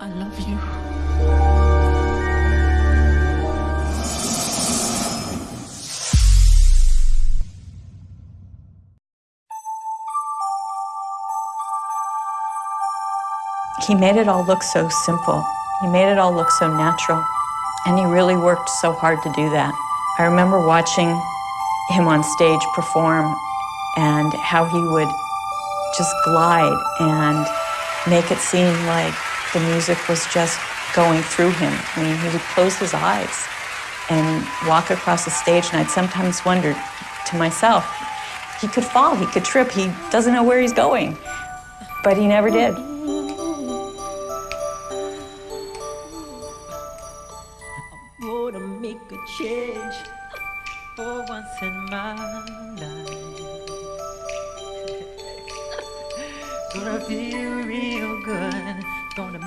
I love you. He made it all look so simple. He made it all look so natural. And he really worked so hard to do that. I remember watching him on stage perform and how he would just glide and make it seem like the music was just going through him. I mean, he would close his eyes and walk across the stage, and I'd sometimes wonder to myself, he could fall, he could trip, he doesn't know where he's going. But he never did.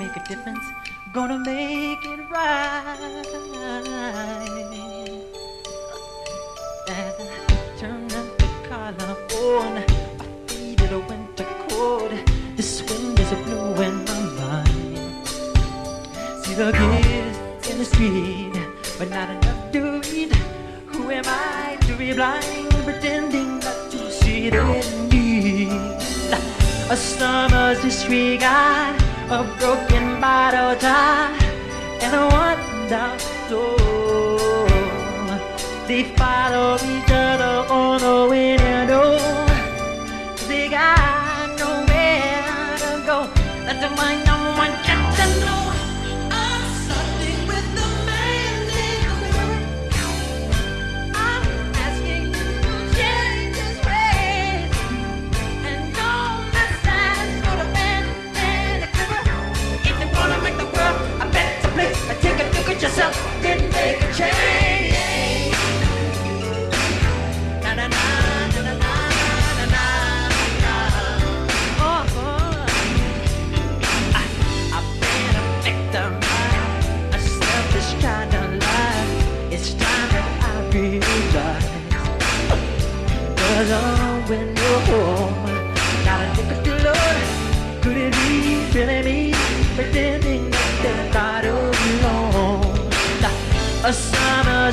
Make a difference. Gonna make it right. As I turn up the collar on my favorite winter coat, this wind is blowing my mind. See the kids in the street, but not enough to read. Who am I to be blind, pretending not to see the need? A summer's disregard, a broken bottle tie, and a one-down soul. They follow each other on the window. They got nowhere to go. That's why no yourself, then make a change.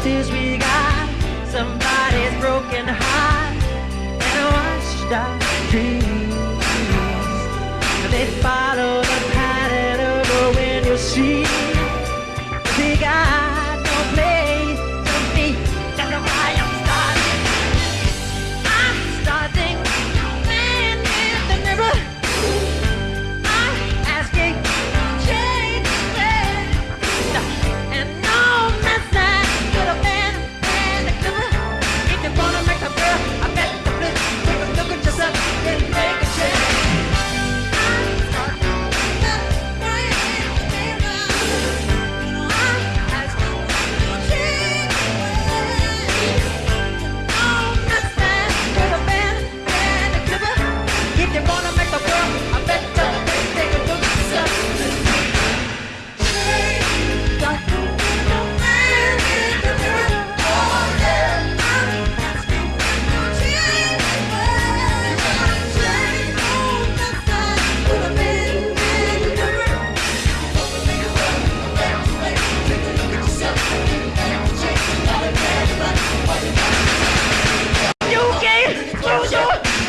Summer's disregard,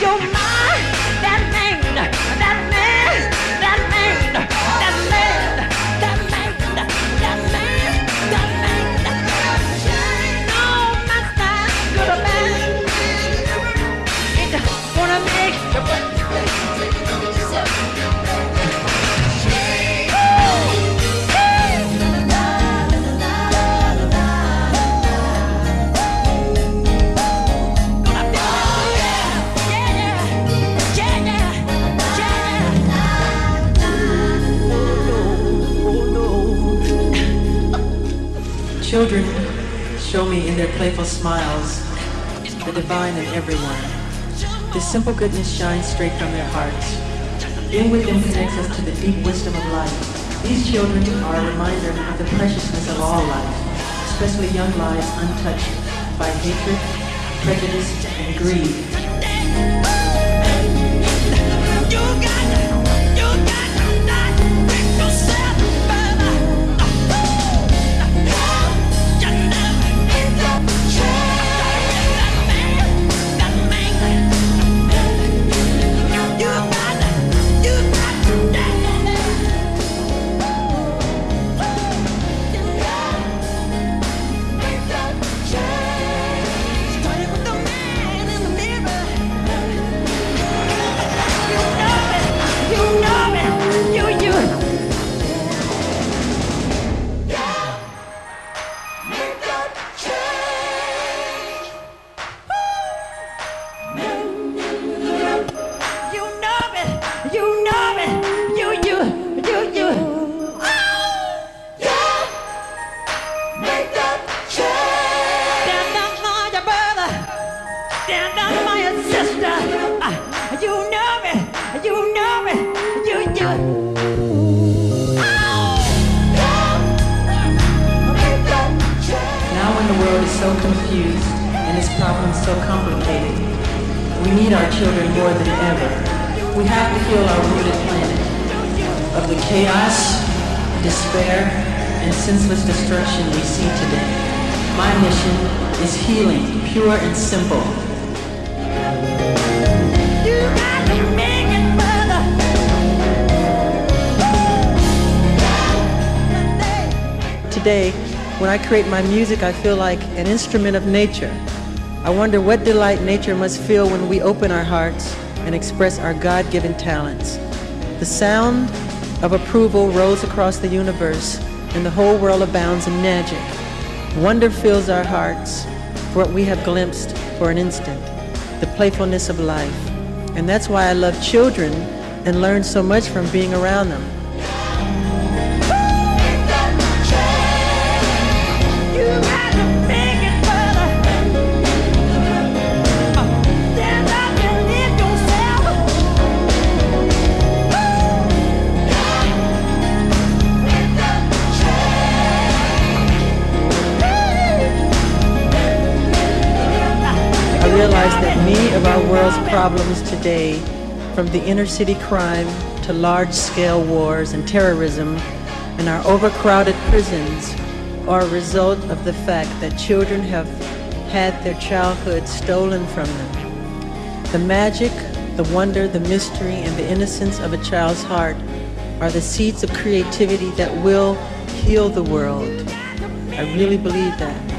your, mind. Children show me in their playful smiles the divine in everyone. This simple goodness shines straight from their hearts. With them connects us to the deep wisdom of life. These children are a reminder of the preciousness of all life, especially young lives untouched by hatred, prejudice, and greed. Need our children more than ever. We have to heal our wounded planet of the chaos, despair, and senseless destruction we see today. My mission is healing, pure and simple. You got to make it better. Today, when I create my music, I feel like an instrument of nature. I wonder what delight nature must feel when we open our hearts and express our God-given talents. The sound of approval rolls across the universe and the whole world abounds in magic. Wonder fills our hearts for what we have glimpsed for an instant, the playfulness of life. And that's why I love children and learn so much from being around them. That many of our world's problems today, from the inner city crime to large-scale wars and terrorism and our overcrowded prisons, are a result of the fact that children have had their childhood stolen from them. The magic, the wonder, the mystery, and the innocence of a child's heart are the seeds of creativity that will heal the world. I really believe that.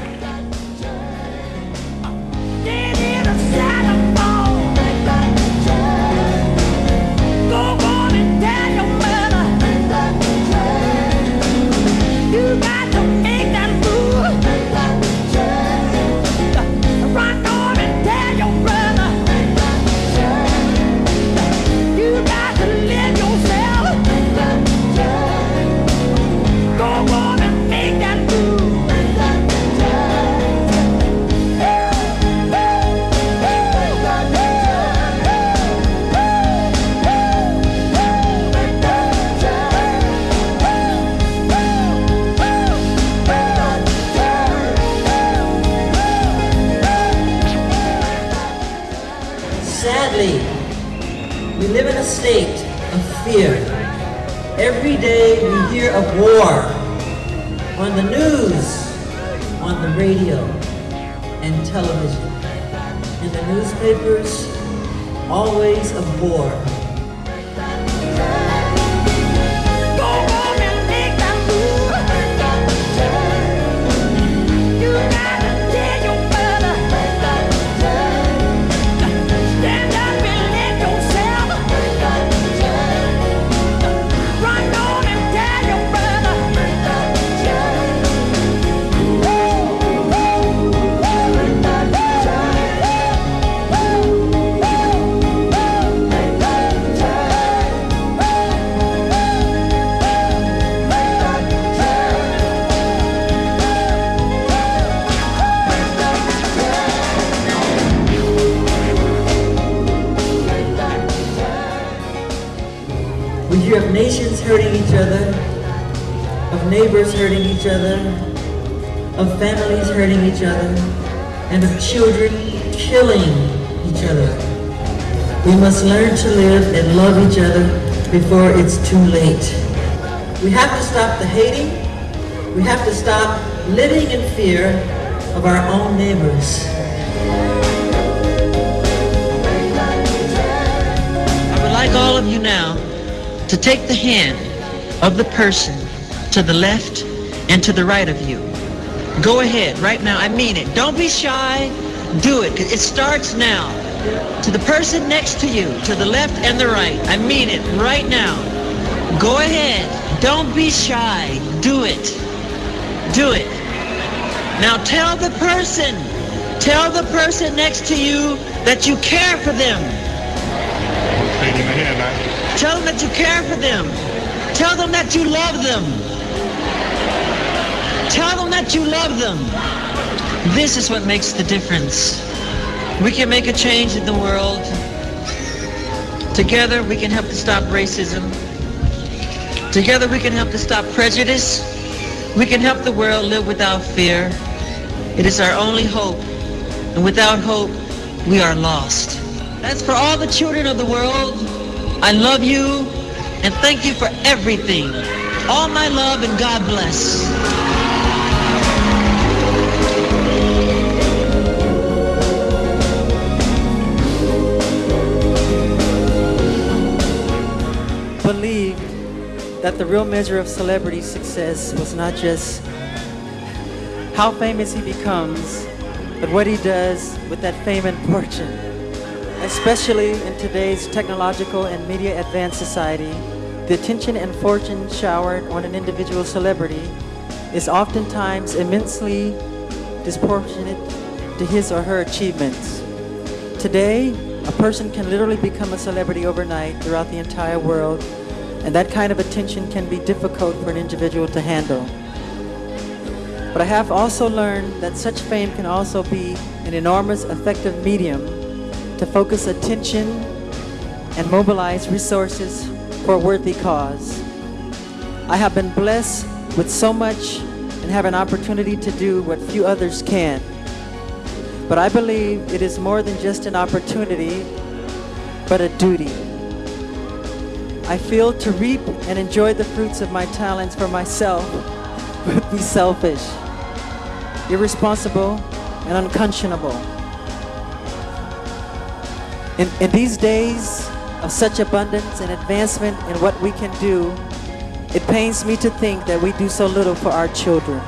Of war on the news, on the radio, and television. In the newspapers, always of war. Each other, of neighbors hurting each other, of families hurting each other, and of children killing each other. We must learn to live and love each other before it's too late. We have to stop the hating. We have to stop living in fear of our own neighbors. I would like all of you now to take the hand of the person to the left and to the right of you. Go ahead, right now. I mean it. Don't be shy. Do it. It starts now. To the person next to you, to the left and the right. I mean it right now. Go ahead. Don't be shy. Do it. Do it. Now tell the person, tell the person next to you that you care for them. Shaking my head now. Tell them that you care for them. Tell them that you love them. Tell them that you love them. This is what makes the difference. We can make a change in the world. Together we can help to stop racism. Together we can help to stop prejudice. We can help the world live without fear. It is our only hope. And without hope, we are lost. As for all the children of the world, I love you and thank you for everything. All my love and God bless. believed that the real measure of celebrity success was not just how famous he becomes, but what he does with that fame and fortune. Especially in today's technological and media advanced society, the attention and fortune showered on an individual celebrity is oftentimes immensely disproportionate to his or her achievements. Today, a person can literally become a celebrity overnight throughout the entire world, and that kind of attention can be difficult for an individual to handle. But I have also learned that such fame can also be an enormous effective medium to focus attention and mobilize resources for a worthy cause. I have been blessed with so much and have an opportunity to do what few others can. But I believe it is more than just an opportunity, but a duty. I feel to reap and enjoy the fruits of my talents for myself would be selfish, irresponsible, and unconscionable. In, in these days of such abundance and advancement in what we can do, it pains me to think that we do so little for our children.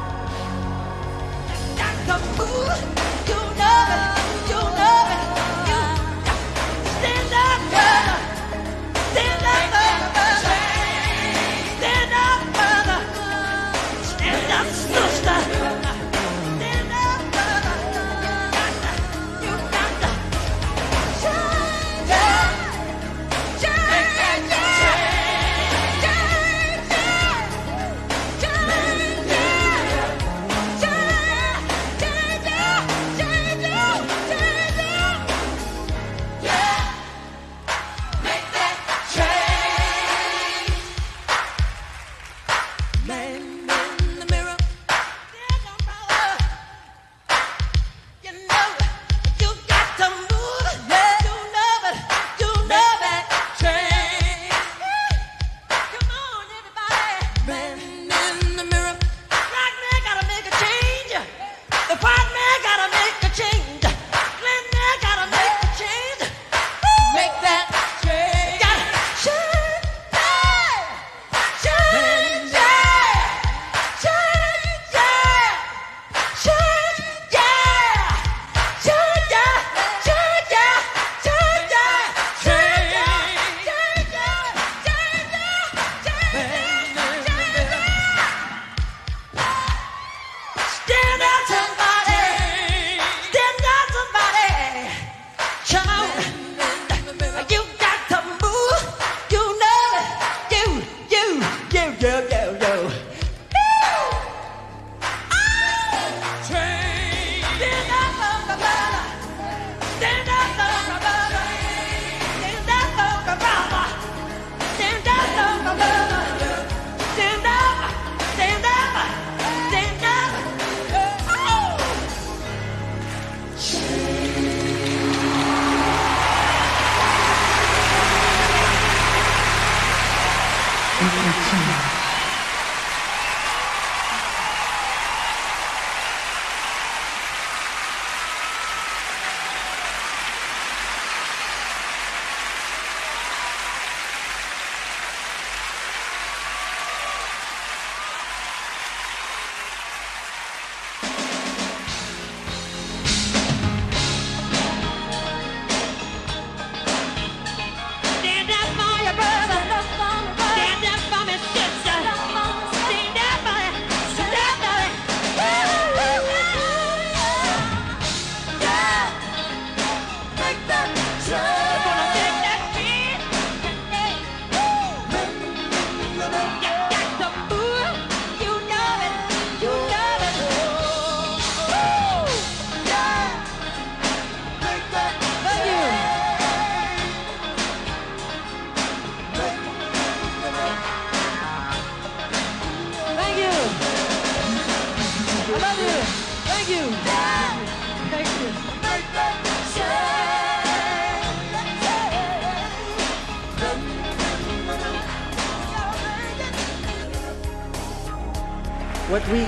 What we,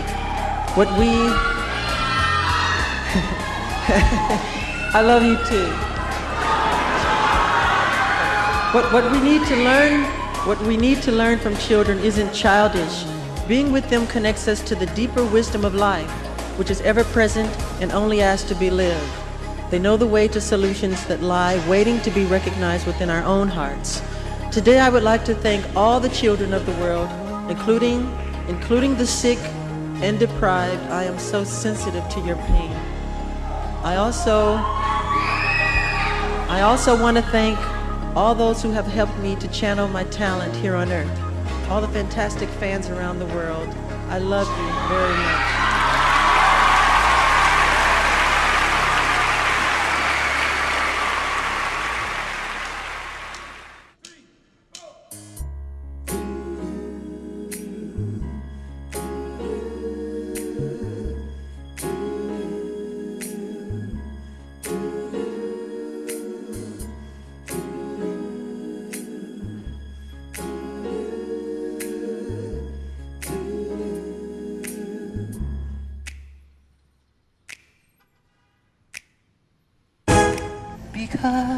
what we, I love you too. What, what we need to learn, what we need to learn from children isn't childish. Being with them connects us to the deeper wisdom of life, which is ever present and only asked to be lived. They know the way to solutions that lie waiting to be recognized within our own hearts. Today I would like to thank all the children of the world, including, including the sick and deprived. I am so sensitive to your pain. I also, I also want to thank all those who have helped me to channel my talent here on earth. All the fantastic fans around the world. I love you very much. Because